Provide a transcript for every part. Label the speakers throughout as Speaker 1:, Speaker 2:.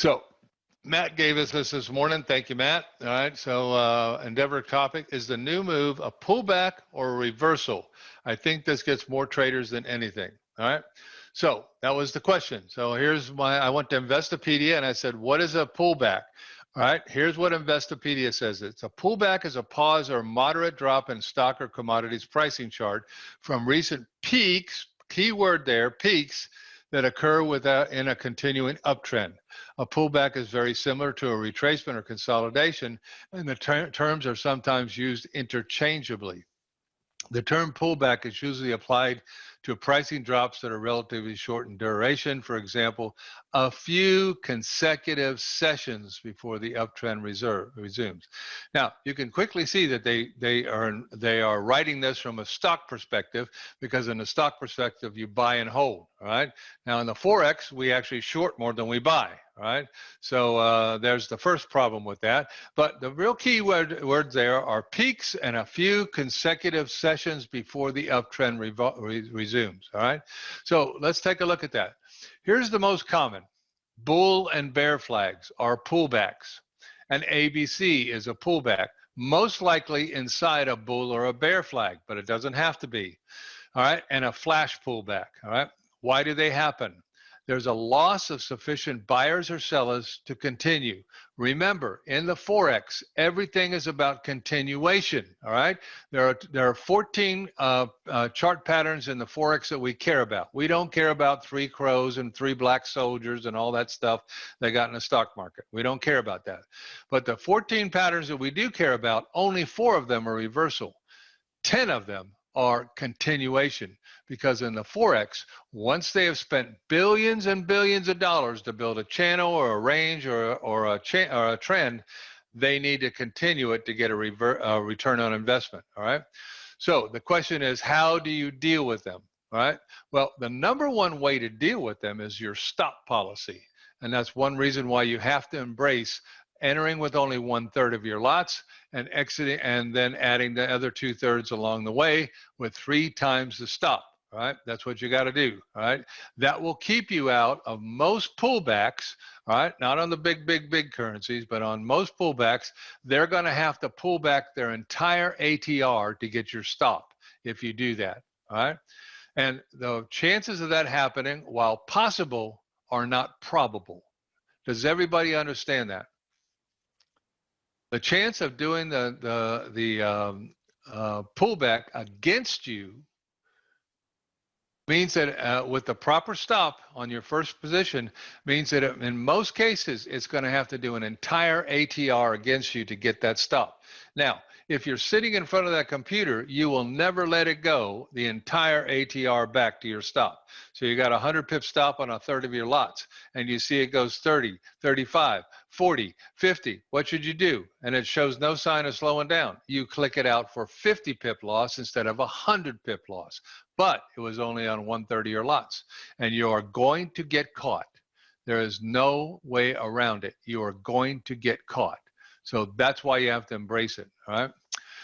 Speaker 1: So Matt gave us this this morning. Thank you, Matt. All right. So uh, Endeavor topic is the new move a pullback or a reversal? I think this gets more traders than anything. All right. So that was the question. So here's my, I went to Investopedia and I said, what is a pullback? All right, here's what Investopedia says. It's a pullback is a pause or moderate drop in stock or commodities pricing chart from recent peaks, keyword there, peaks that occur without in a continuing uptrend. A pullback is very similar to a retracement or consolidation, and the ter terms are sometimes used interchangeably. The term pullback is usually applied to pricing drops that are relatively short in duration. For example, a few consecutive sessions before the uptrend reserve, resumes. Now, you can quickly see that they, they, are, they are writing this from a stock perspective because in a stock perspective, you buy and hold, right? Now in the Forex, we actually short more than we buy, right? So uh, there's the first problem with that. But the real key word, words there are peaks and a few consecutive sessions before the uptrend re resumes, all right? So let's take a look at that. Here's the most common. Bull and bear flags are pullbacks. An ABC is a pullback, most likely inside a bull or a bear flag, but it doesn't have to be. All right, and a flash pullback. All right, why do they happen? There's a loss of sufficient buyers or sellers to continue. Remember, in the Forex, everything is about continuation, all right? There are, there are 14 uh, uh, chart patterns in the Forex that we care about. We don't care about three crows and three black soldiers and all that stuff they got in the stock market. We don't care about that. But the 14 patterns that we do care about, only four of them are reversal. 10 of them are continuation. Because in the forex once they have spent billions and billions of dollars to build a channel or a range or, or a or a trend they need to continue it to get a, a return on investment all right? So the question is how do you deal with them all right? Well the number one way to deal with them is your stop policy. And that's one reason why you have to embrace entering with only one third of your lots and exiting and then adding the other two thirds along the way with three times the stop right? That's what you got to do right? That will keep you out of most pullbacks right? Not on the big big big currencies but on most pullbacks. They're going to have to pull back their entire atr to get your stop if you do that right? And the chances of that happening while possible are not probable. Does everybody understand that the chance of doing the the the um, uh, pullback against you means that uh, with the proper stop on your first position means that in most cases it's going to have to do an entire ATR against you to get that stop. Now, if you're sitting in front of that computer, you will never let it go the entire ATR back to your stop. So you got a 100 pip stop on a third of your lots, and you see it goes 30, 35, 40, 50. What should you do? And it shows no sign of slowing down. You click it out for 50 pip loss instead of a 100 pip loss. But it was only on 130 or lots, and you are going to get caught. There is no way around it. You are going to get caught. So that's why you have to embrace it. All right.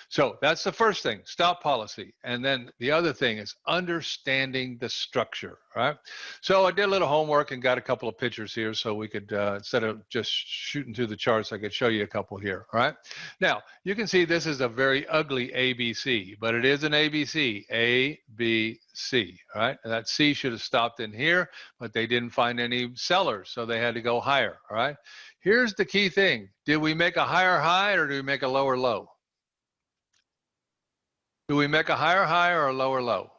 Speaker 1: So that's the first thing, stop policy. And then the other thing is understanding the structure, right? So I did a little homework and got a couple of pictures here so we could, uh, instead of just shooting through the charts, I could show you a couple here, all right? Now, you can see this is a very ugly ABC, but it is an ABC, A, B, C, right? And that C should have stopped in here, but they didn't find any sellers, so they had to go higher, all right? Here's the key thing. Did we make a higher high or do we make a lower low? Do we make a higher high or a lower low?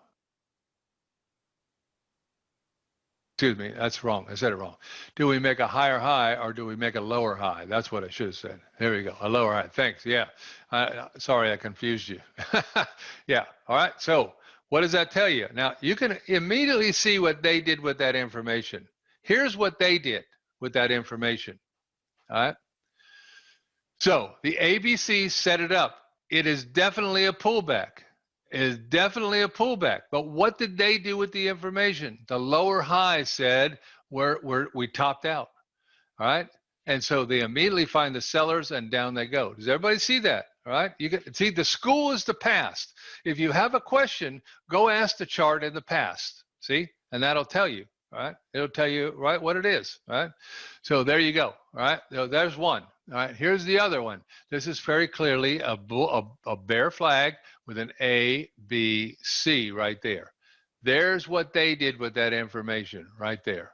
Speaker 1: Excuse me, that's wrong. I said it wrong. Do we make a higher high or do we make a lower high? That's what I should have said. There we go, a lower high. Thanks. Yeah. Sorry, I confused you. yeah. All right. So, what does that tell you? Now, you can immediately see what they did with that information. Here's what they did with that information. All right. So the ABC set it up. It is definitely a pullback. It is definitely a pullback. But what did they do with the information? The lower high said we're, we're, we topped out. All right. And so they immediately find the sellers and down they go. Does everybody see that? All right. You can see the school is the past. If you have a question, go ask the chart in the past. See, and that'll tell you. All right. It'll tell you right what it is. All right. So there you go. All right. So there's one. All right. Here's the other one. This is very clearly a, a, a bear flag with an A, B, C right there. There's what they did with that information right there.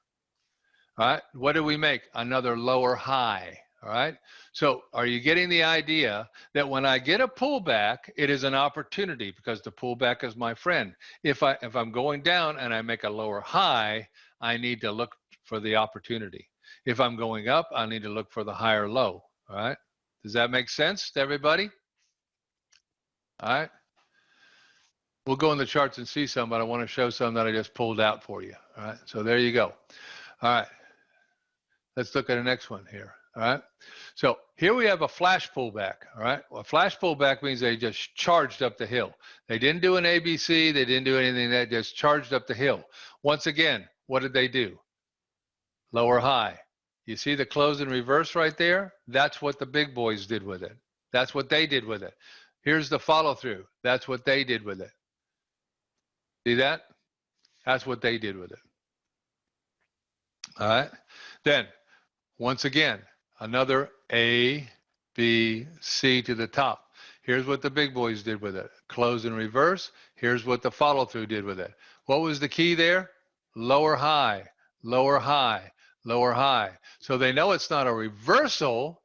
Speaker 1: All right. What do we make? Another lower high. All right. So are you getting the idea that when I get a pullback, it is an opportunity because the pullback is my friend. If I if I'm going down and I make a lower high, I need to look for the opportunity. If I'm going up, I need to look for the higher low. All right. Does that make sense to everybody? All right. We'll go in the charts and see some, but I want to show some that I just pulled out for you. All right. So there you go. All right. Let's look at the next one here. All right. So here we have a flash pullback. All right. Well, a flash pullback means they just charged up the hill. They didn't do an ABC. They didn't do anything. That just charged up the hill. Once again, what did they do? Lower high. You see the close in reverse right there? That's what the big boys did with it. That's what they did with it. Here's the follow through. That's what they did with it. See that? That's what they did with it. All right. Then, once again, another A, B, C to the top. Here's what the big boys did with it. Close in reverse. Here's what the follow through did with it. What was the key there? Lower high, lower high, lower high. So they know it's not a reversal.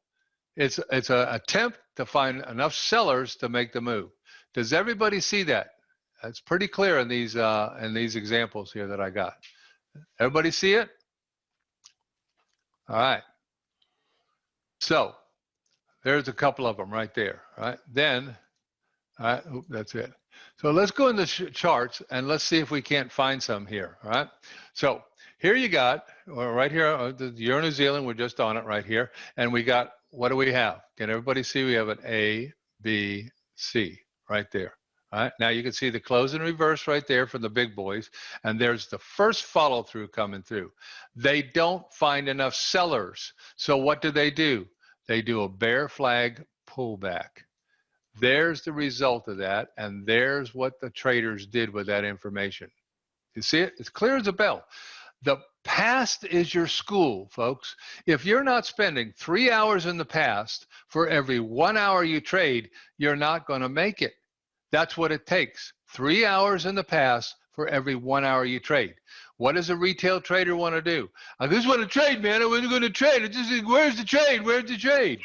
Speaker 1: It's, it's an attempt to find enough sellers to make the move. Does everybody see that? It's pretty clear in these, uh, in these examples here that I got. Everybody see it? All right. So there's a couple of them right there, right? Then, all right, that's it. So let's go in the charts and let's see if we can't find some here, all right? So here you got, uh, right here, uh, you're Euro New Zealand, we're just on it right here. And we got, what do we have? Can everybody see? We have an A, B, C right there. All right, now you can see the close in reverse right there for the big boys, and there's the first follow through coming through. They don't find enough sellers, so what do they do? They do a bear flag pullback. There's the result of that, and there's what the traders did with that information. You see it? It's clear as a bell. The past is your school, folks. If you're not spending three hours in the past for every one hour you trade, you're not going to make it. That's what it takes. Three hours in the past for every one hour you trade. What does a retail trader want to do? I just want to trade, man. I wasn't going to trade. It's just, where's the trade? Where's the trade?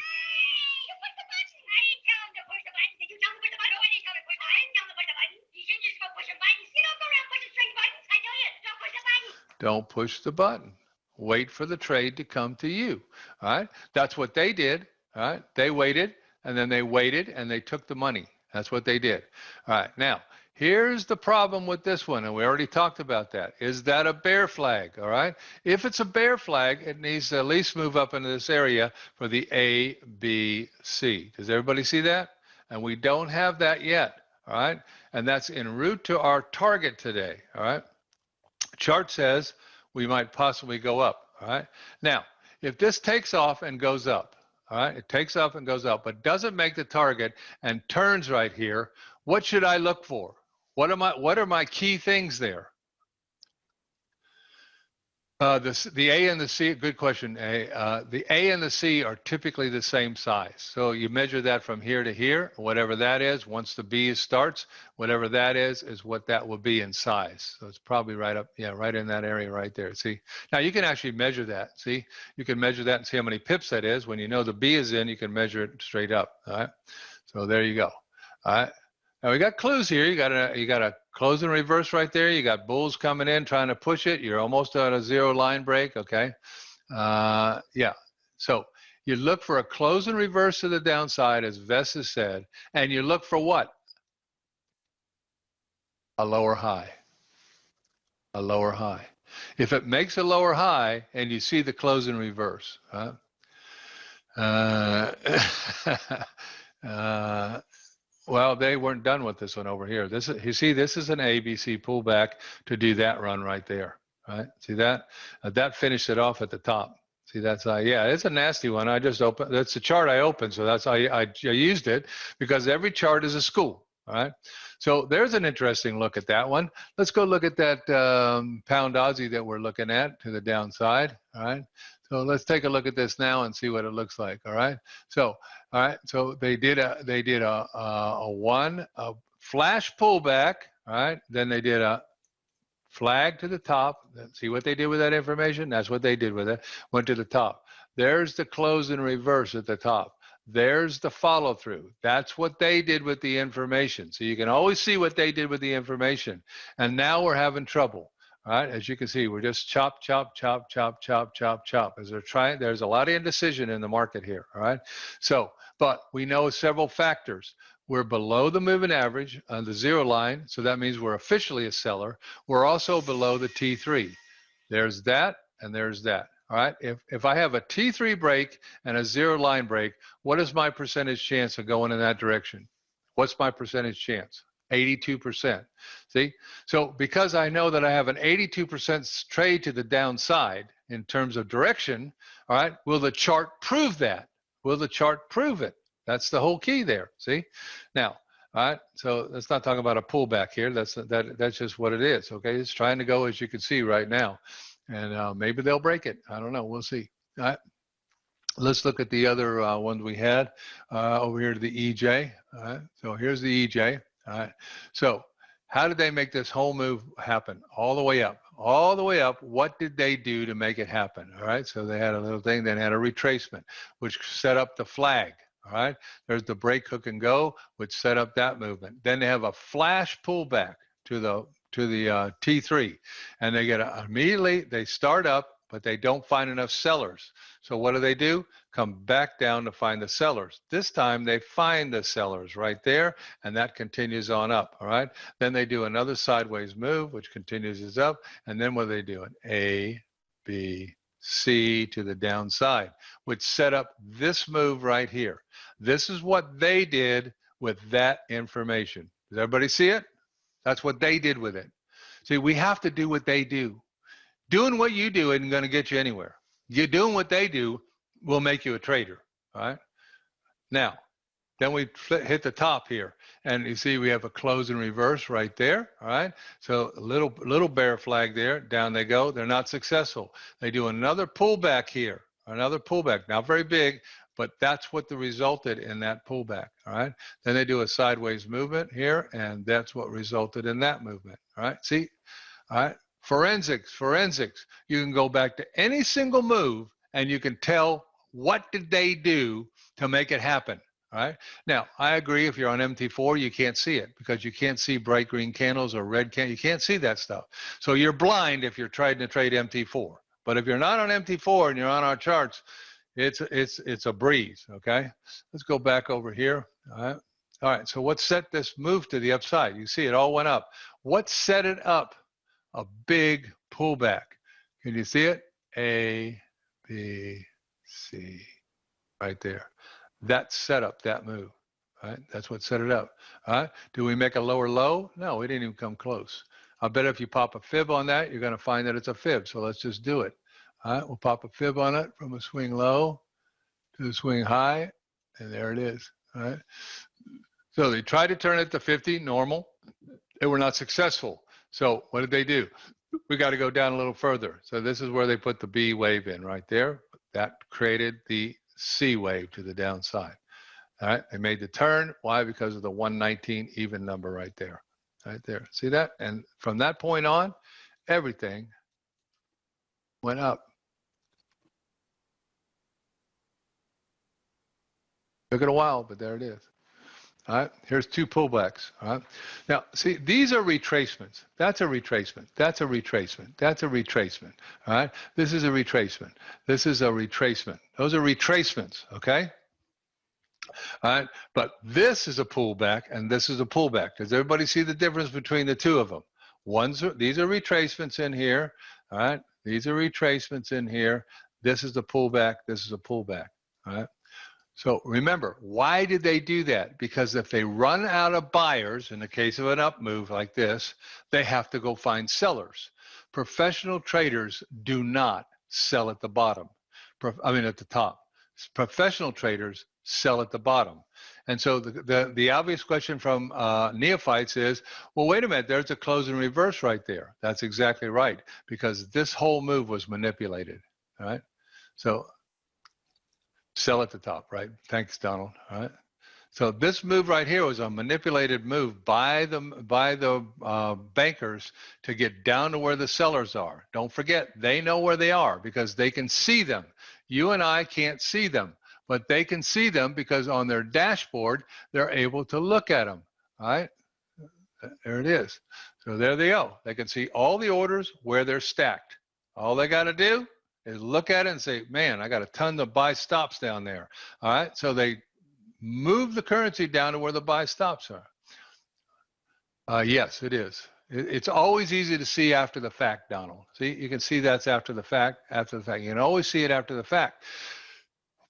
Speaker 1: Don't push the button. Wait for the trade to come to you. All right. That's what they did. All right. They waited and then they waited and they took the money. That's what they did. All right. Now, here's the problem with this one, and we already talked about that. Is that a bear flag? All right. If it's a bear flag, it needs to at least move up into this area for the A, B, C. Does everybody see that? And we don't have that yet. All right. And that's en route to our target today. All right. Chart says we might possibly go up. All right. Now, if this takes off and goes up, all right, it takes off and goes up, but doesn't make the target and turns right here. What should I look for? What am I? What are my key things there? Uh, the, the A and the C, good question. A, uh, the A and the C are typically the same size. So you measure that from here to here, whatever that is. Once the B starts, whatever that is, is what that will be in size. So it's probably right up, yeah, right in that area right there. See, now you can actually measure that. See, you can measure that and see how many pips that is. When you know the B is in, you can measure it straight up. All right. So there you go. All right. Now we got clues here. You got a you got a close and reverse right there. You got bulls coming in trying to push it. You're almost at a zero line break. Okay. Uh, yeah. So you look for a close and reverse to the downside, as Vess has said, and you look for what? A lower high. A lower high. If it makes a lower high and you see the close in reverse, huh? uh, uh, well, they weren't done with this one over here. This is, you see, this is an ABC pullback to do that run right there, right? See that? Uh, that finished it off at the top. See, that's, uh, yeah, it's a nasty one. I just opened, that's the chart I opened, so that's, I, I, I used it because every chart is a school. All right. So there's an interesting look at that one. Let's go look at that um, pound Aussie that we're looking at to the downside. All right. So let's take a look at this now and see what it looks like. All right. So, all right. So they did a, they did a, a, a one, a flash pullback. All right. Then they did a flag to the top. See what they did with that information? That's what they did with it. Went to the top. There's the close in reverse at the top. There's the follow through. That's what they did with the information. So you can always see what they did with the information. And now we're having trouble. All right, as you can see, we're just chop, chop, chop, chop, chop, chop, chop. As they're trying, there's a lot of indecision in the market here. All right, so but we know several factors. We're below the moving average on the zero line, so that means we're officially a seller. We're also below the T3. There's that, and there's that. All right, if, if I have a T3 break and a zero line break, what is my percentage chance of going in that direction? What's my percentage chance? 82%. See, so because I know that I have an 82% trade to the downside in terms of direction, all right, will the chart prove that? Will the chart prove it? That's the whole key there. See, now, all right. So let's not talk about a pullback here. That's that. That's just what it is. Okay, it's trying to go as you can see right now and uh, maybe they'll break it. I don't know. We'll see. All right. Let's look at the other uh, ones we had uh, over here to the EJ. All right. So here's the EJ. All right. So how did they make this whole move happen? All the way up, all the way up. What did they do to make it happen? All right. So they had a little thing, then had a retracement, which set up the flag. All right. There's the break hook and go, which set up that movement. Then they have a flash pullback to the to the uh, T3 and they get a, immediately, they start up, but they don't find enough sellers. So what do they do? Come back down to find the sellers. This time they find the sellers right there and that continues on up, all right? Then they do another sideways move, which continues is up. And then what are they doing? A, B, C to the downside, which set up this move right here. This is what they did with that information. Does everybody see it? That's what they did with it. See, we have to do what they do. Doing what you do isn't going to get you anywhere. You doing what they do will make you a trader. All right. Now, then we hit the top here, and you see we have a close in reverse right there. All right. So a little little bear flag there. Down they go. They're not successful. They do another pullback here. Another pullback. Not very big, but that's what the resulted in that pullback all right then they do a sideways movement here and that's what resulted in that movement all right see all right forensics forensics. You can go back to any single move and you can tell what did they do to make it happen all right? Now i agree if you're on mt4 you can't see it because you can't see bright green candles or red can you can't see that stuff. So you're blind if you're trying to trade mt4 but if you're not on mt4 and you're on our charts it's it's it's a breeze okay? Let's go back over here all right? All right so what set this move to the upside? You see it all went up. What set it up a big pullback. Can you see it? A b c right there. That set up that move right? That's what set it up. All right? Do we make a lower low? No we didn't even come close. I bet if you pop a fib on that you're going to find that it's a fib so let's just do it. All right, we'll pop a fib on it from a swing low to a swing high, and there it is. All right. So they tried to turn it to 50 normal. They were not successful. So what did they do? We got to go down a little further. So this is where they put the B wave in right there. That created the C wave to the downside. All right, they made the turn. Why? Because of the 119 even number right there. Right there. See that? And from that point on, everything went up. Took it a while, but there it is. All right, here's two pullbacks. All right, now see these are retracements. That's a retracement. That's a retracement. That's a retracement. All right, this is a retracement. This is a retracement. Those are retracements. Okay. All right, but this is a pullback and this is a pullback. Does everybody see the difference between the two of them? One's these are retracements in here. All right, these are retracements in here. This is the pullback. This is a pullback. All right. So remember, why did they do that? Because if they run out of buyers, in the case of an up move like this, they have to go find sellers. Professional traders do not sell at the bottom. I mean, at the top. Professional traders sell at the bottom. And so the, the, the obvious question from uh, neophytes is, well, wait a minute, there's a close and reverse right there. That's exactly right, because this whole move was manipulated, all right? So sell at the top, right? Thanks, Donald, all right? So this move right here was a manipulated move by the by the uh, bankers to get down to where the sellers are. Don't forget, they know where they are because they can see them. You and I can't see them, but they can see them because on their dashboard, they're able to look at them, all right? There it is. So there they go. They can see all the orders where they're stacked. All they got to do is look at it and say, man, I got a ton of buy stops down there. All right. So they move the currency down to where the buy stops are. Uh, yes, it is. It, it's always easy to see after the fact, Donald. See, you can see that's after the fact, after the fact. You can always see it after the fact.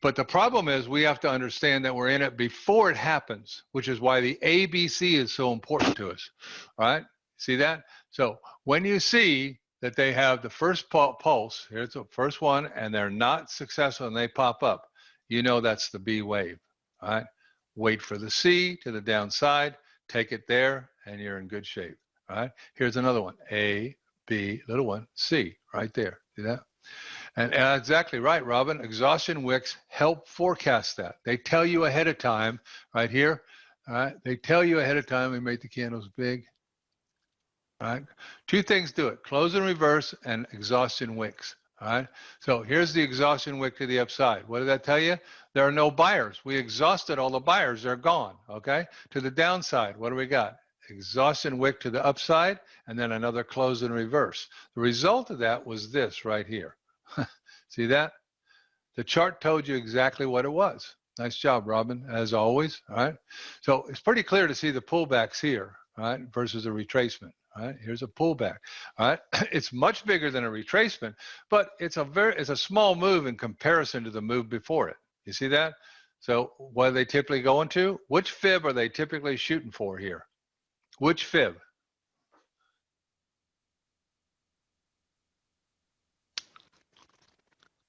Speaker 1: But the problem is we have to understand that we're in it before it happens, which is why the ABC is so important to us. All right? See that? So when you see that they have the first pulse, here's the first one, and they're not successful and they pop up, you know that's the B wave. All right. Wait for the C to the downside, take it there, and you're in good shape. All right. Here's another one. A, B, little one, C, right there. See that? And, exactly right, Robin. Exhaustion wicks help forecast that. They tell you ahead of time, right here. All right. They tell you ahead of time. We make the candles big. Right. Two things do it: close and reverse, and exhaustion wicks. All right. So here's the exhaustion wick to the upside. What did that tell you? There are no buyers. We exhausted all the buyers. They're gone. Okay. To the downside, what do we got? Exhaustion wick to the upside, and then another close in reverse. The result of that was this right here. See that? The chart told you exactly what it was. Nice job, Robin, as always. All right. So it's pretty clear to see the pullbacks here, all right, versus a retracement. All right, here's a pullback. All right, it's much bigger than a retracement, but it's a very it's a small move in comparison to the move before it. You see that? So what are they typically going to? Which fib are they typically shooting for here? Which fib?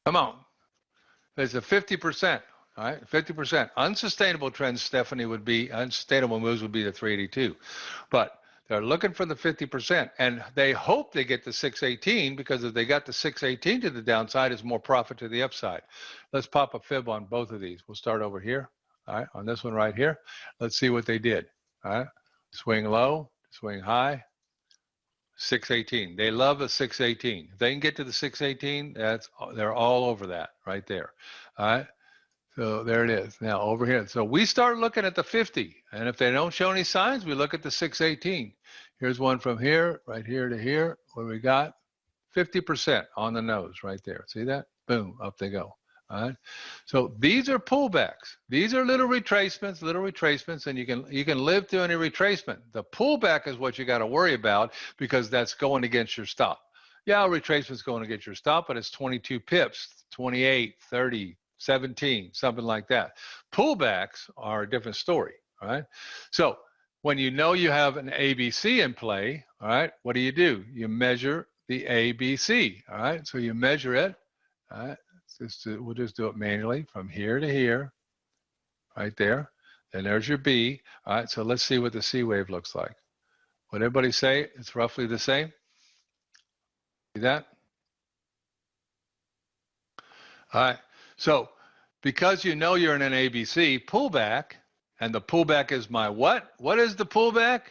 Speaker 1: Come on. There's a 50%, all right? 50%. Unsustainable trends, Stephanie, would be, unsustainable moves would be the 382. But they're looking for the 50%, and they hope they get the 618 because if they got the 618 to the downside, it's more profit to the upside. Let's pop a fib on both of these. We'll start over here, all right, on this one right here. Let's see what they did, all right? Swing low, swing high, 618. They love a 618. If they can get to the 618, that's they're all over that right there. All right. So there it is. Now over here. So we start looking at the 50. And if they don't show any signs, we look at the 618. Here's one from here, right here to here, where we got 50% on the nose right there. See that? Boom, up they go. All right. So these are pullbacks. These are little retracements, little retracements, and you can you can live through any retracement. The pullback is what you got to worry about because that's going against your stop. Yeah, retracement's going against your stop, but it's 22 pips, 28, 30, 17, something like that. Pullbacks are a different story, right? So when you know you have an ABC in play, all right, what do you do? You measure the ABC, all right? So you measure it, all right? Just we'll just do it manually from here to here, right there. Then there's your B, all right? So let's see what the C wave looks like. Would everybody say it's roughly the same? See that? All right. So because you know you're in an ABC pullback, and the pullback is my what? What is the pullback?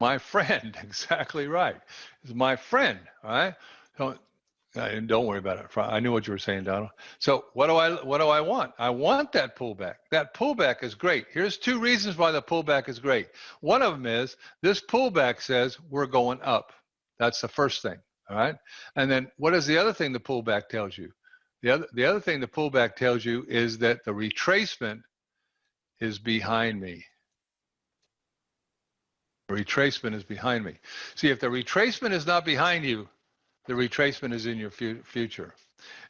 Speaker 1: My friend, exactly right. It's my friend, all right? Don't, uh, don't worry about it. I knew what you were saying, Donald. So what do I what do I want? I want that pullback. That pullback is great. Here's two reasons why the pullback is great. One of them is this pullback says we're going up. That's the first thing. All right. And then what is the other thing the pullback tells you? The other, the other thing the pullback tells you is that the retracement is behind me. Retracement is behind me. See, if the retracement is not behind you, the retracement is in your fu future.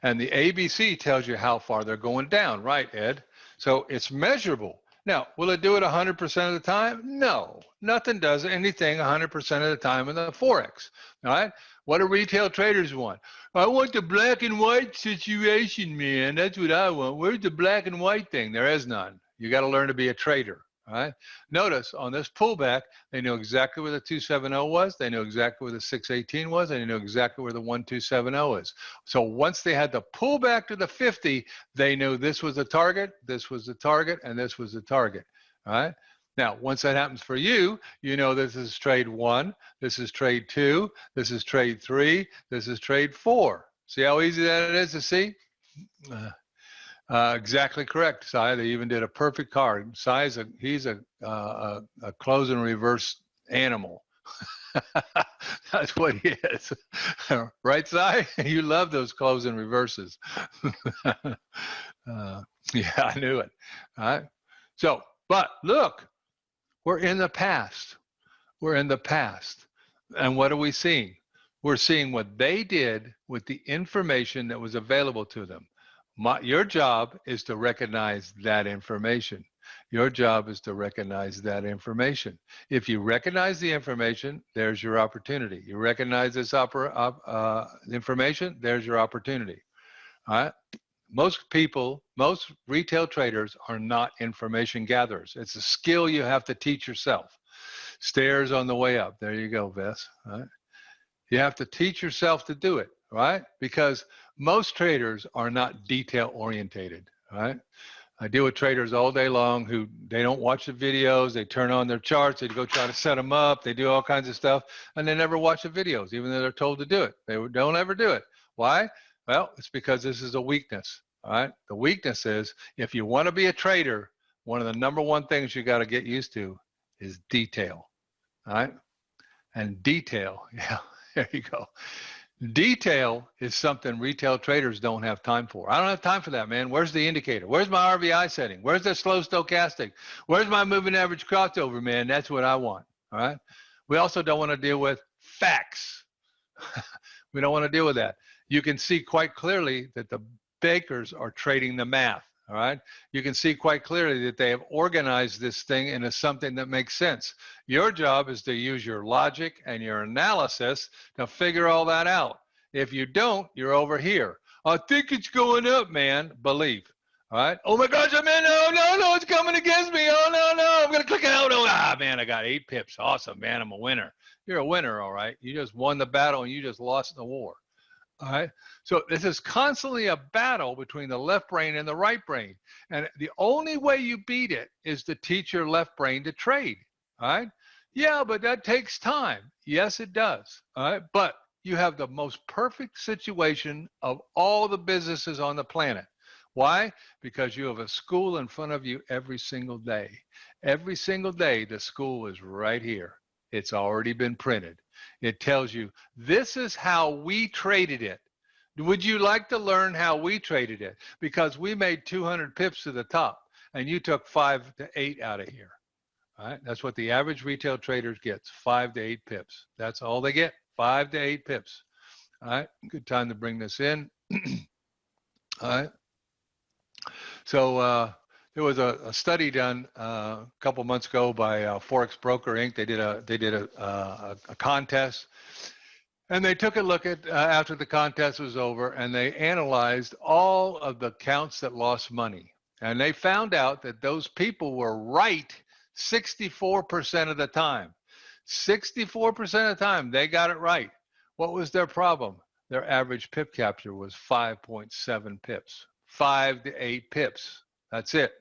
Speaker 1: And the ABC tells you how far they're going down, right, Ed? So it's measurable. Now, will it do it 100% of the time? No, nothing does anything 100% of the time in the Forex. All right. What do retail traders want? I want the black and white situation, man. That's what I want. Where's the black and white thing? There is none. You got to learn to be a trader. Right. Notice on this pullback, they knew exactly where the 270 was. They knew exactly where the 618 was. And they knew exactly where the 1270 is. So once they had the pullback to the 50, they knew this was the target, this was the target, and this was the target. All right. Now, once that happens for you, you know this is trade one, this is trade two, this is trade three, this is trade four. See how easy that is to see? Uh, uh, exactly correct, Sai. They even did a perfect card. Sai's a he's a uh, a, close and reverse animal. That's what he is, right, Sai? You love those close and reverses. uh, yeah, I knew it. All right. So, but look, we're in the past. We're in the past, and what are we seeing? We're seeing what they did with the information that was available to them. My, your job is to recognize that information. Your job is to recognize that information. If you recognize the information, there's your opportunity. You recognize this opera, uh, information, there's your opportunity. All right. Most people, most retail traders are not information gatherers. It's a skill you have to teach yourself. Stairs on the way up. There you go, Vess. Right. You have to teach yourself to do it, right? Because most traders are not detail orientated, right? I deal with traders all day long who they don't watch the videos, they turn on their charts, they go try to set them up, they do all kinds of stuff, and they never watch the videos, even though they're told to do it. They don't ever do it. Why? Well, it's because this is a weakness. All right. The weakness is if you want to be a trader, one of the number one things you got to get used to is detail. All right. And detail, yeah, there you go. Detail is something retail traders don't have time for. I don't have time for that, man. Where's the indicator? Where's my RVI setting? Where's the slow stochastic? Where's my moving average crossover, man? That's what I want. All right. We also don't want to deal with facts. we don't want to deal with that. You can see quite clearly that the bakers are trading the math. All right. You can see quite clearly that they have organized this thing into something that makes sense. Your job is to use your logic and your analysis to figure all that out. If you don't, you're over here. I think it's going up, man. Believe. All right. Oh my gosh, I'm in. No, no, no, it's coming against me. Oh no, no, I'm gonna click it out. Oh, ah, man, I got eight pips. Awesome, man. I'm a winner. You're a winner, all right. You just won the battle and you just lost the war. All right. So this is constantly a battle between the left brain and the right brain. And the only way you beat it is to teach your left brain to trade. All right. Yeah, but that takes time. Yes, it does. All right. But you have the most perfect situation of all the businesses on the planet. Why? Because you have a school in front of you every single day. Every single day, the school is right here. It's already been printed. It tells you this is how we traded it. Would you like to learn how we traded it? Because we made 200 pips to the top and you took five to eight out of here. All right, that's what the average retail trader gets, five to eight pips. That's all they get, five to eight pips. All right, good time to bring this in. all right. So uh, there was a, a study done uh, a couple months ago by uh, Forex Broker Inc. They did a they did a, a, a contest, and they took a look at uh, after the contest was over, and they analyzed all of the accounts that lost money, and they found out that those people were right 64% of the time. 64% of the time they got it right. What was their problem? Their average pip capture was 5.7 pips, five to eight pips. That's it.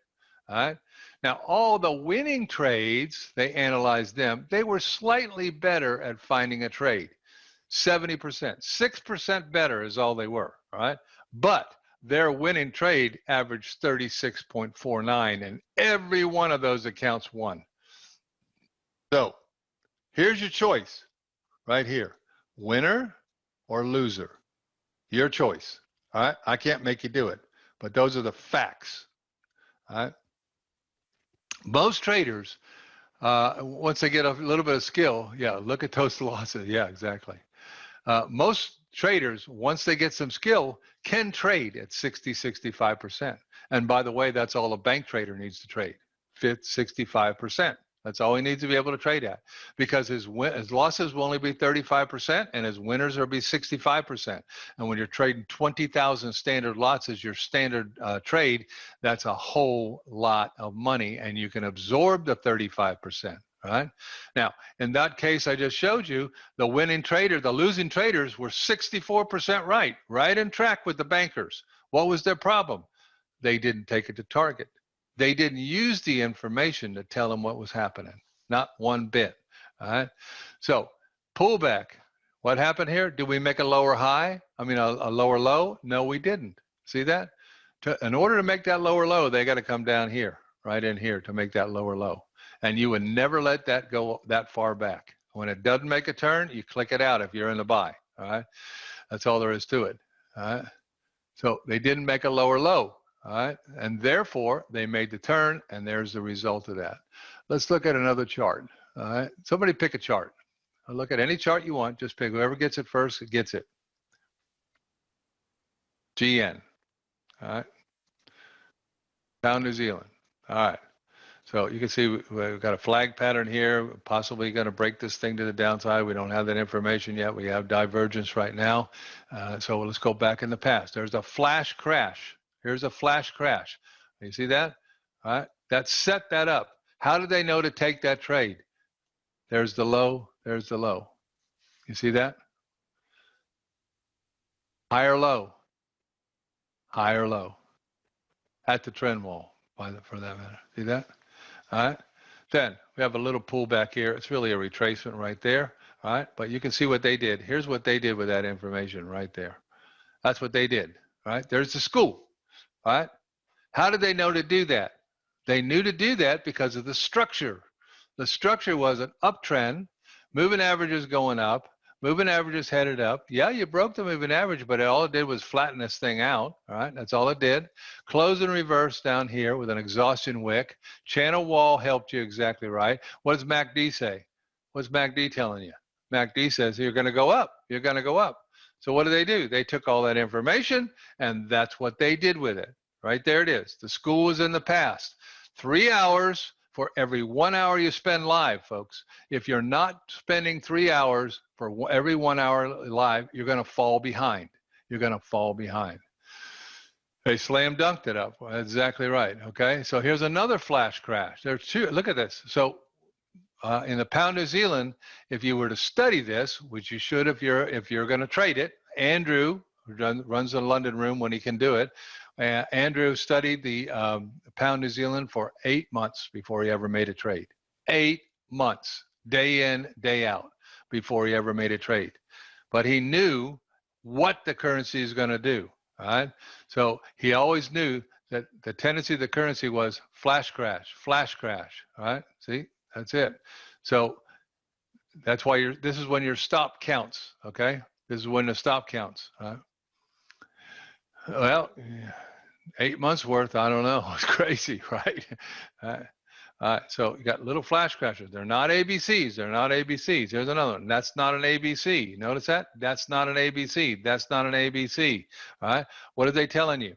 Speaker 1: All right. Now, all the winning trades, they analyzed them. They were slightly better at finding a trade. 70%, 6% better is all they were. All right. But their winning trade averaged 36.49, and every one of those accounts won. So here's your choice right here winner or loser. Your choice. All right. I can't make you do it, but those are the facts. All right. Most traders, uh, once they get a little bit of skill, yeah, look at those losses. Yeah, exactly. Uh, most traders, once they get some skill, can trade at 60, 65%. And by the way, that's all a bank trader needs to trade, 65%. That's all he needs to be able to trade at because his win, his losses will only be 35% and his winners will be 65%. And when you're trading 20,000 standard lots as your standard uh, trade, that's a whole lot of money and you can absorb the 35%. Right now, in that case I just showed you, the winning trader, the losing traders were 64% right, right in track with the bankers. What was their problem? They didn't take it to target they didn't use the information to tell them what was happening, not one bit. All right. So pullback. What happened here? Did we make a lower high? I mean, a, a lower low? No, we didn't. See that? To, in order to make that lower low, they got to come down here, right in here, to make that lower low. And you would never let that go that far back. When it doesn't make a turn, you click it out if you're in the buy. All right. That's all there is to it. All right. So they didn't make a lower low. All right. And therefore, they made the turn, and there's the result of that. Let's look at another chart. All right. Somebody pick a chart. I'll look at any chart you want. Just pick whoever gets it first, gets it. GN. All right. Down New Zealand. All right. So you can see we've got a flag pattern here, possibly going to break this thing to the downside. We don't have that information yet. We have divergence right now. Uh, so let's go back in the past. There's a flash crash. Here's a flash crash. You see that? All right. That set that up. How did they know to take that trade? There's the low. There's the low. You see that? Higher low. Higher low. At the trend wall, by the, for that matter. See that? All right. Then we have a little pullback here. It's really a retracement right there. All right. But you can see what they did. Here's what they did with that information right there. That's what they did. All right. There's the school. Right? How did they know to do that? They knew to do that because of the structure. The structure was an uptrend, moving averages going up, moving averages headed up. Yeah, you broke the moving average, but all it did was flatten this thing out. All right, that's all it did. Close and reverse down here with an exhaustion wick. Channel wall helped you exactly right. What does MACD say? What's MACD telling you? MACD says you're going to go up. You're going to go up. So what do they do? They took all that information and that's what they did with it. Right there it is. The school was in the past. Three hours for every one hour you spend live, folks. If you're not spending three hours for every one hour live, you're going to fall behind. You're going to fall behind. They slam dunked it up. Exactly right. Okay. So here's another flash crash. There's two. Look at this. So uh, in the pound New Zealand, if you were to study this, which you should if you're if you're going to trade it, Andrew run, runs the London room when he can do it. Uh, Andrew studied the um, pound New Zealand for eight months before he ever made a trade. Eight months, day in, day out, before he ever made a trade. But he knew what the currency is going to do. Right? So he always knew that the tendency of the currency was flash crash, flash crash. Right? See, that's it. So that's why you're, this is when your stop counts, okay? This is when the stop counts. Right? Well, eight months worth, I don't know. It's crazy, right? Uh, uh, so you got little flash crashes. They're not ABCs. They're not ABCs. There's another one. That's not an ABC. Notice that? That's not an ABC. That's not an ABC. All right. What are they telling you?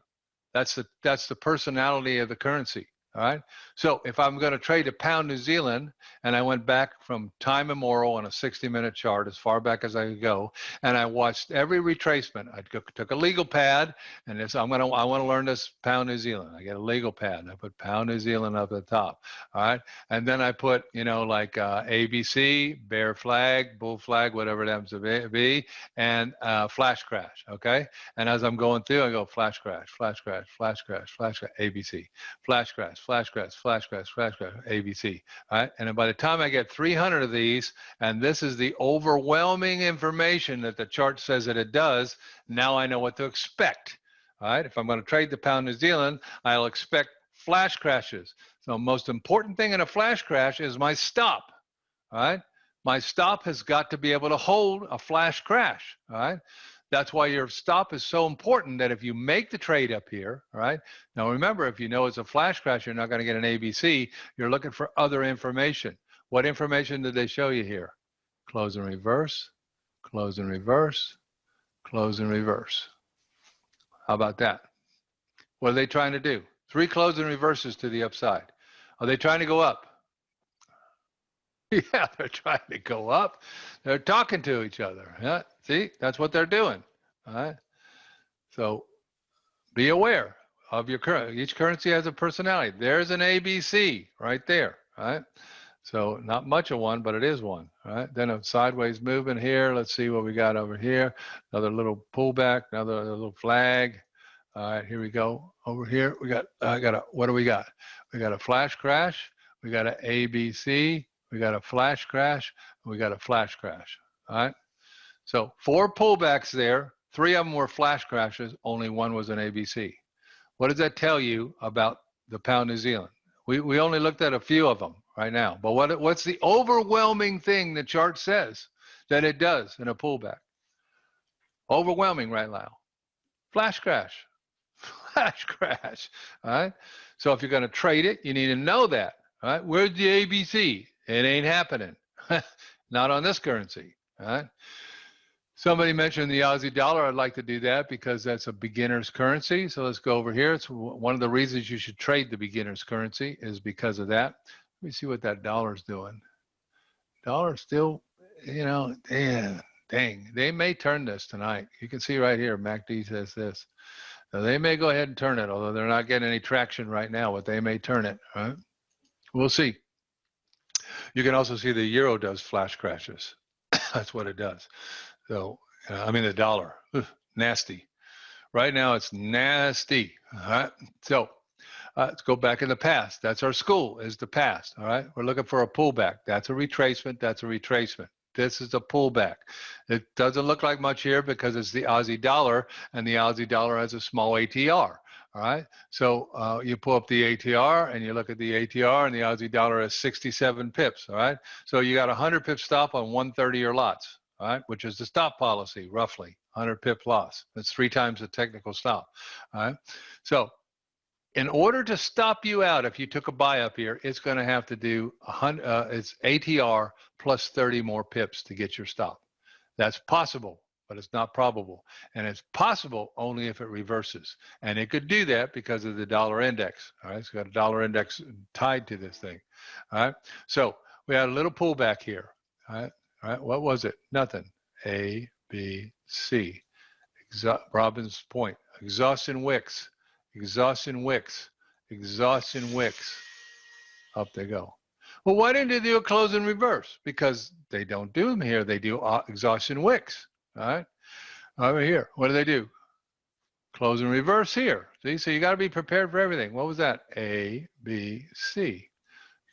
Speaker 1: That's the that's the personality of the currency. All right. So if I'm going to trade a pound New Zealand and I went back from time immemorial on a 60 minute chart as far back as I could go, and I watched every retracement, I took a legal pad and this, I'm going to, I want to learn this pound New Zealand. I get a legal pad I put pound New Zealand up at the top. All right. And then I put, you know, like uh, ABC, bear flag, bull flag, whatever it happens to be, and uh, flash crash. Okay. And as I'm going through, I go flash crash, flash crash, flash crash, flash crash, ABC, flash crash flash crash, flash crash, flash crash, ABC. All right. And by the time I get 300 of these, and this is the overwhelming information that the chart says that it does, now I know what to expect. All right. If I'm going to trade the pound New Zealand, I'll expect flash crashes. So most important thing in a flash crash is my stop. All right. My stop has got to be able to hold a flash crash. All right. That's why your stop is so important that if you make the trade up here, right? Now remember, if you know it's a flash crash, you're not going to get an ABC. You're looking for other information. What information did they show you here? Close and reverse, close and reverse, close and reverse. How about that? What are they trying to do? Three close and reverses to the upside. Are they trying to go up? Yeah, they're trying to go up. They're talking to each other. Yeah, see, that's what they're doing. All right. So be aware of your current. Each currency has a personality. There's an ABC right there. Right. So not much of one, but it is one. Right. Then a sideways movement here. Let's see what we got over here. Another little pullback. Another little flag. All right. Here we go. Over here we got. I got a. What do we got? We got a flash crash. We got an ABC we got a flash crash, we got a flash crash, all right? So four pullbacks there, three of them were flash crashes, only one was an ABC. What does that tell you about the pound New Zealand? We, we only looked at a few of them right now, but what, what's the overwhelming thing the chart says that it does in a pullback? Overwhelming right now. Flash crash, flash crash, all right? So if you're gonna trade it, you need to know that, all right? Where's the ABC? It ain't happening. Not on this currency. Right? Somebody mentioned the Aussie dollar. I'd like to do that because that's a beginner's currency. So let's go over here. It's one of the reasons you should trade the beginner's currency is because of that. Let me see what that dollar's doing. Dollar still, you know, damn, dang. They may turn this tonight. You can see right here, MACD says this. Now they may go ahead and turn it, although they're not getting any traction right now, but they may turn it, right? We'll see. You can also see the euro does flash crashes. That's what it does. So, uh, I mean, the dollar, ugh, nasty. Right now, it's nasty. All right. So, uh, let's go back in the past. That's our school, is the past. All right. We're looking for a pullback. That's a retracement. That's a retracement. This is a pullback. It doesn't look like much here because it's the Aussie dollar, and the Aussie dollar has a small ATR. All right. So uh, you pull up the ATR and you look at the ATR and the Aussie dollar is 67 pips. All right. So you got a 100 pip stop on 130 year lots. All right. Which is the stop policy, roughly 100 pip loss. That's three times the technical stop. All right. So in order to stop you out, if you took a buy up here, it's going to have to do a hundred, uh, it's ATR plus 30 more pips to get your stop. That's possible but it's not probable. And it's possible only if it reverses. And it could do that because of the dollar index. All right, it's got a dollar index tied to this thing. All right, so we had a little pullback here. All right, all right, what was it? Nothing. A, B, C. Exa Robbins point. Exhaustion wicks. Exhaustion wicks. Exhaustion wicks. Up they go. Well, why didn't they do a close in reverse? Because they don't do them here. They do uh, exhaustion wicks. All right. Over here, what do they do? Close and reverse here. See, so you got to be prepared for everything. What was that? A, B, C.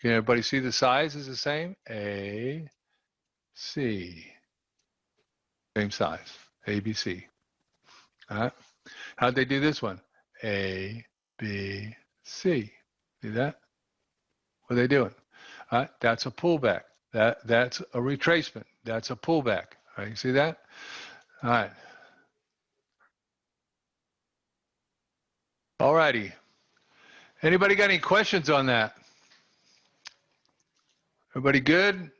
Speaker 1: Can everybody see the size is the same? A, C. Same size. A, B, C. All right. How'd they do this one? A, B, C. See that? What are they doing? All right. That's a pullback. That that's a retracement. That's a pullback. All right. You see that? All right. All righty. Anybody got any questions on that? Everybody good?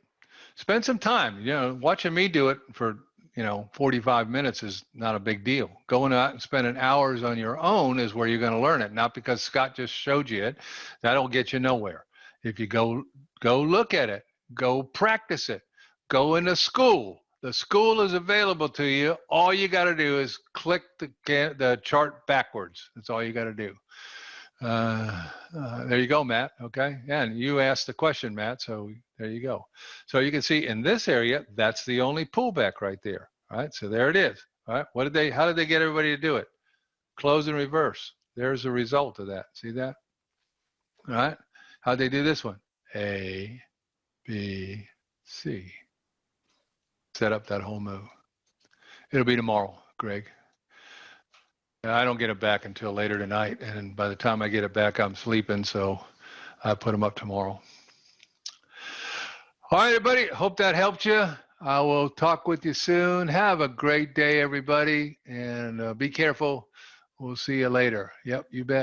Speaker 1: Spend some time. You know, watching me do it for you know 45 minutes is not a big deal. Going out and spending hours on your own is where you're going to learn it. Not because Scott just showed you it. That'll get you nowhere. If you go go look at it, go practice it, go into school, the school is available to you. All you got to do is click the, the chart backwards. That's all you got to do. Uh, uh, there you go, Matt. Okay. And you asked the question, Matt. So there you go. So you can see in this area, that's the only pullback right there. All right. So there it is. All right. What did they, how did they get everybody to do it? Close and reverse. There's the result of that. See that? All right. How'd they do this one? A, B, C set up that whole move. It'll be tomorrow, Greg. I don't get it back until later tonight, and by the time I get it back, I'm sleeping, so I put them up tomorrow. All right, everybody. Hope that helped you. I will talk with you soon. Have a great day, everybody, and uh, be careful. We'll see you later. Yep, you bet.